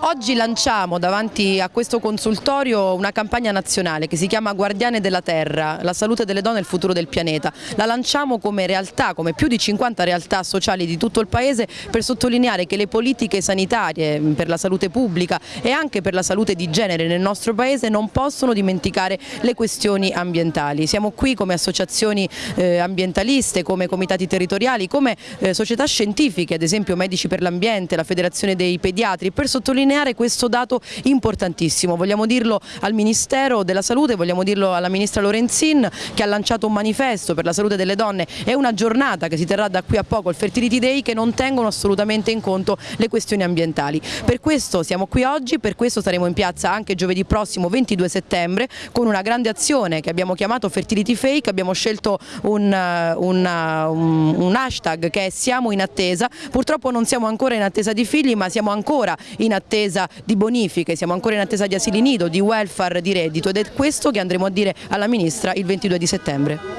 Oggi lanciamo davanti a questo consultorio una campagna nazionale che si chiama Guardiane della Terra, la salute delle donne e il futuro del pianeta. La lanciamo come realtà, come più di 50 realtà sociali di tutto il Paese per sottolineare che le politiche sanitarie per la salute pubblica e anche per la salute di genere nel nostro Paese non possono dimenticare le questioni ambientali. Siamo qui come associazioni eh, ambientaliste, come comitati territoriali, come eh, società scientifiche, ad esempio Medici per l'Ambiente, la Federazione dei Pediatri, per sottolineare questo dato importantissimo. Vogliamo dirlo al Ministero della Salute, vogliamo dirlo alla Ministra Lorenzin che ha lanciato un manifesto per la salute delle donne e una giornata che si terrà da qui a poco, il Fertility Day, che non tengono assolutamente in conto le questioni ambientali. Per questo siamo qui oggi, per questo saremo in piazza anche giovedì prossimo 22 settembre con una grande azione che abbiamo chiamato Fertility Fake, abbiamo scelto un, un, un hashtag che è Siamo in attesa, purtroppo non siamo ancora in attesa di figli ma siamo ancora in attesa di bonifiche, siamo ancora in attesa di asili nido, di welfare, di reddito ed è questo che andremo a dire alla Ministra il 22 di settembre.